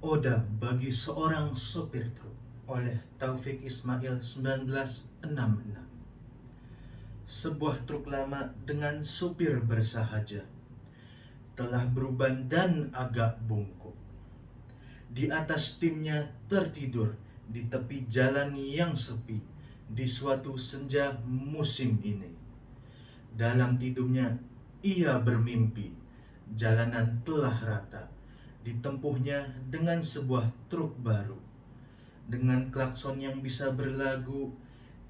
Oda bagi seorang sopir truk oleh Taufik Ismail 1966 Sebuah truk lama dengan supir bersahaja telah beruban dan agak bungkuk. Di atas timnya tertidur di tepi jalan yang sepi di suatu senja musim ini. Dalam tidurnya ia bermimpi jalanan telah rata ditempuhnya dengan sebuah truk baru dengan klakson yang bisa berlagu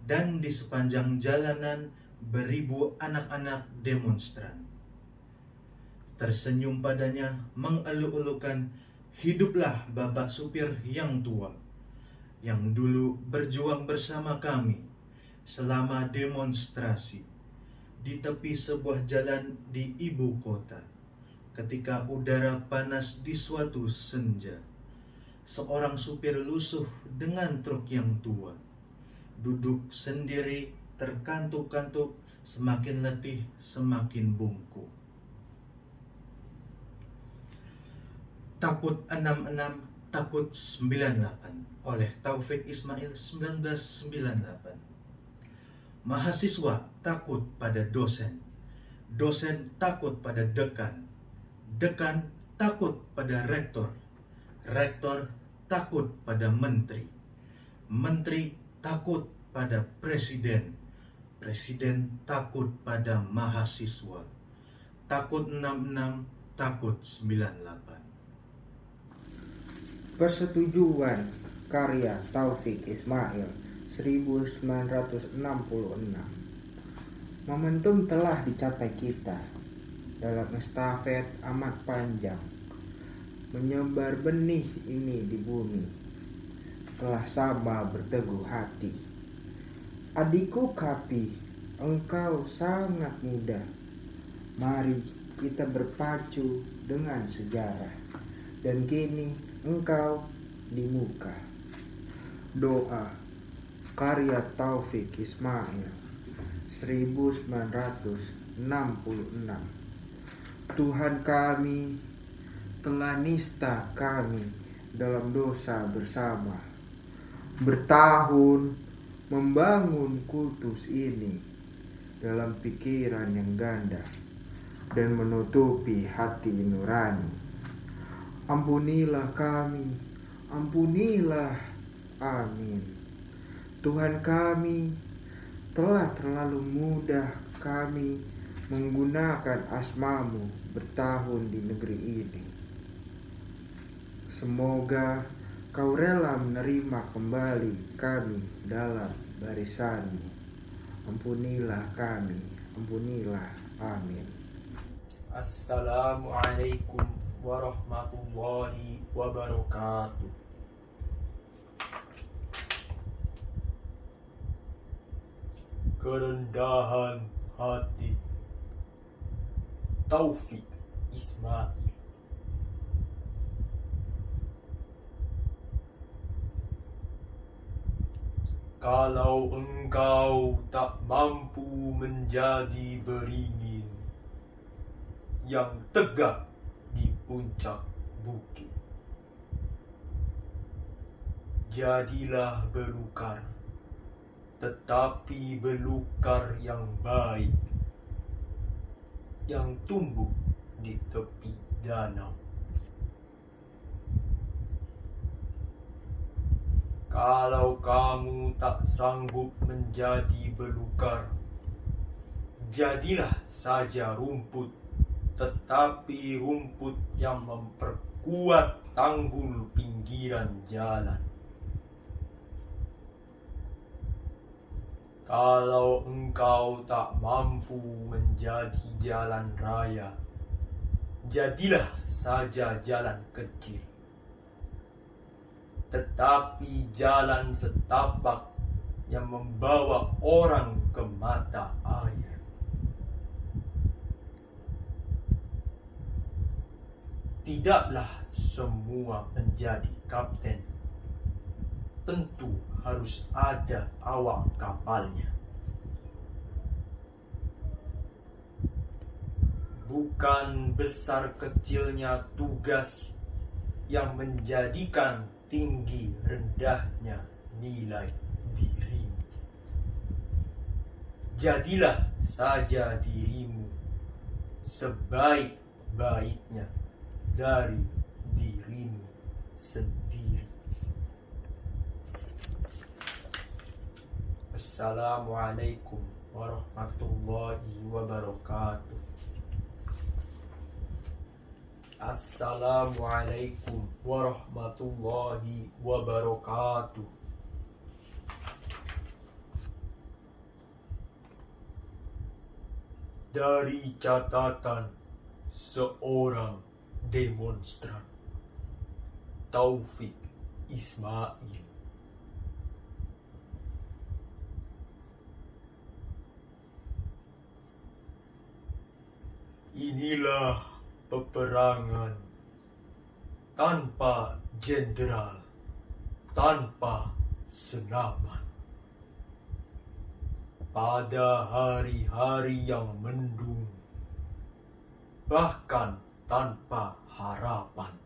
dan di sepanjang jalanan beribu anak-anak demonstran. Tersenyum padanya mengeluh-elukan hiduplah bapak supir yang tua yang dulu berjuang bersama kami selama demonstrasi di tepi sebuah jalan di ibu kota ketika udara panas di suatu senja. Seorang supir lusuh dengan truk yang tua. Duduk sendiri terkantuk-kantuk semakin letih semakin bungkuk. Takut 66 Takut 98 oleh Taufik Ismail 1998 Mahasiswa takut pada dosen Dosen takut pada dekan Dekan takut pada rektor, rektor takut pada menteri, menteri takut pada presiden, presiden takut pada mahasiswa, takut 66, takut 98. Persetujuan karya Taufik Ismail 1966 Momentum telah dicapai kita dalam estafet amat panjang. Menyebar benih ini di bumi. Telah sama berteguh hati. Adikku kapi engkau sangat muda mari kita berpacu dengan sejarah. Dan kini engkau di muka. Doa karya Taufik Ismail 1966 Tuhan kami telah nista kami dalam dosa bersama. Bertahun membangun kultus ini dalam pikiran yang ganda dan menutupi hati nurani. Ampunilah kami ampunilah amin. Tuhan kami telah terlalu mudah kami menggunakan asmamu bertahun di negeri ini. Semoga kau rela menerima kembali kami dalam barisanmu. Ampunilah kami, ampunilah. Amin. Assalamualaikum warahmatullahi wabarakatuh. Kerendahan hati Taufik Ismail. Kalau engkau tak mampu menjadi beringin yang tegak di puncak bukit, jadilah belukar, tetapi belukar yang baik yang tumbuh di tepi danau. Kalau kamu tak sanggup menjadi belukar, jadilah saja rumput, tetapi rumput yang memperkuat tanggul pinggiran jalan. Kalau engkau tak mampu menjadi jalan raya, jadilah saja jalan kecil. Tetapi jalan setapak yang membawa orang ke mata air. Tidaklah semua menjadi kapten tentu harus ada awak kapalnya. Bukan besar kecilnya tugas yang menjadikan tinggi rendahnya nilai dirimu. Jadilah saja dirimu sebaik-baiknya dari dirimu sendiri. Assalamualaikum warahmatullahi wabarakatuh. Assalamualaikum warahmatullahi wabarakatuh. Dari catatan seorang demonstran Taufik Ismail Inilah peperangan tanpa jenderal, tanpa senapan. Pada hari-hari yang mendung, bahkan tanpa harapan.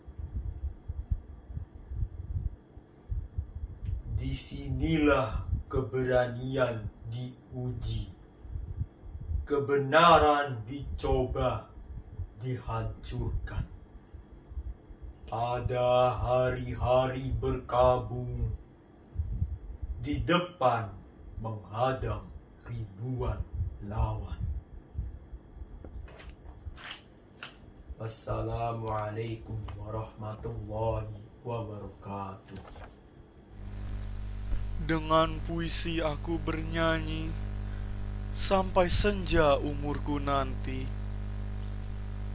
Di sinilah keberanian diuji, kebenaran dicoba dihancurkan. Pada hari-hari berkabung, di depan menghadang ribuan lawan. Assalamualaikum warahmatullahi wabarakatuh. Dengan puisi aku bernyanyi sampai senja umurku nanti.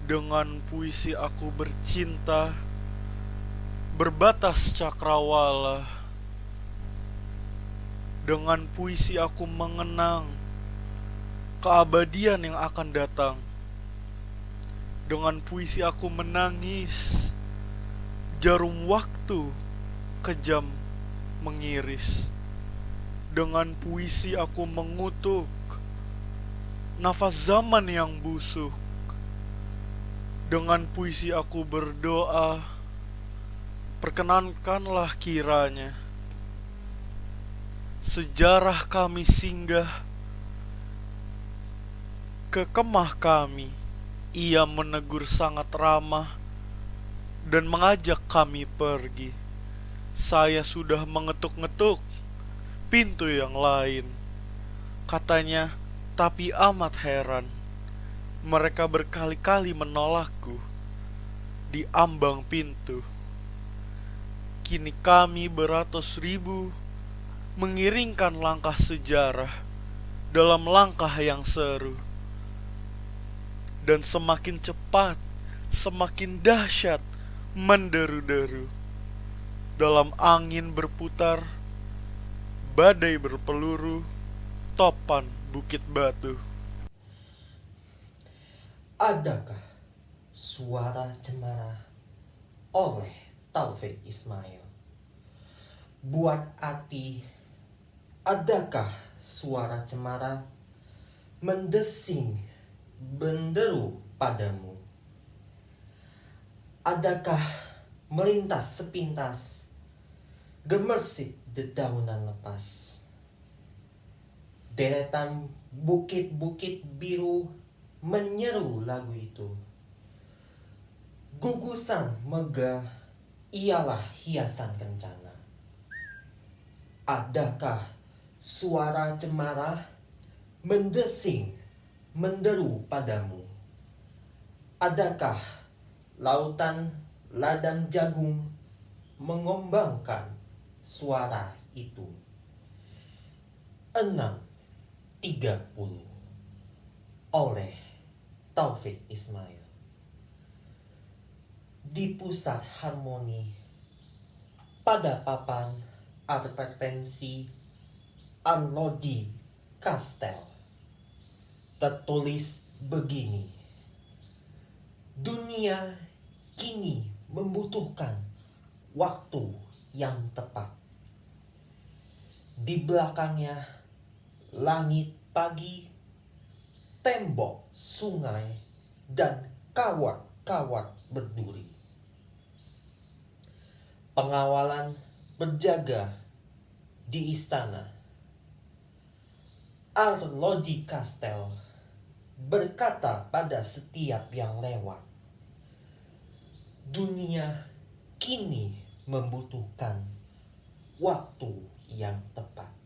Dengan puisi aku bercinta berbatas cakrawala. Dengan puisi aku mengenang keabadian yang akan datang. Dengan puisi aku menangis jarum waktu kejam mengiris. Dengan puisi aku mengutuk nafas zaman yang busuk. Dengan puisi aku berdoa, perkenankanlah kiranya sejarah kami singgah ke kemah kami. Ia menegur sangat ramah dan mengajak kami pergi. Saya sudah mengetuk-ngetuk pintu yang lain. Katanya, tapi amat heran. Mereka berkali-kali menolakku di ambang pintu. Kini kami beratus ribu mengiringkan langkah sejarah dalam langkah yang seru. Dan semakin cepat, semakin dahsyat menderu-deru. Dalam angin berputar, badai berpeluru, topan bukit batu. Adakah suara cemara oleh Taufik Ismail? Buat hati, adakah suara cemara mendesing benderu padamu? Adakah melintas sepintas gemersik dedaunan lepas? Deretan bukit-bukit biru menyeru lagu itu. Gugusan megah ialah hiasan kencana. Adakah suara cemara mendesing menderu padamu? Adakah lautan ladang jagung mengombangkan suara itu? Enam tiga puluh oleh Taufik Ismail. Di pusat harmoni pada papan advertensi Unlodi Castel tertulis begini dunia kini membutuhkan waktu yang tepat. Di belakangnya langit pagi tembok sungai dan kawat-kawat berduri. pengawalan berjaga di istana. Arloji Kastel berkata pada setiap yang lewat, dunia kini membutuhkan waktu yang tepat.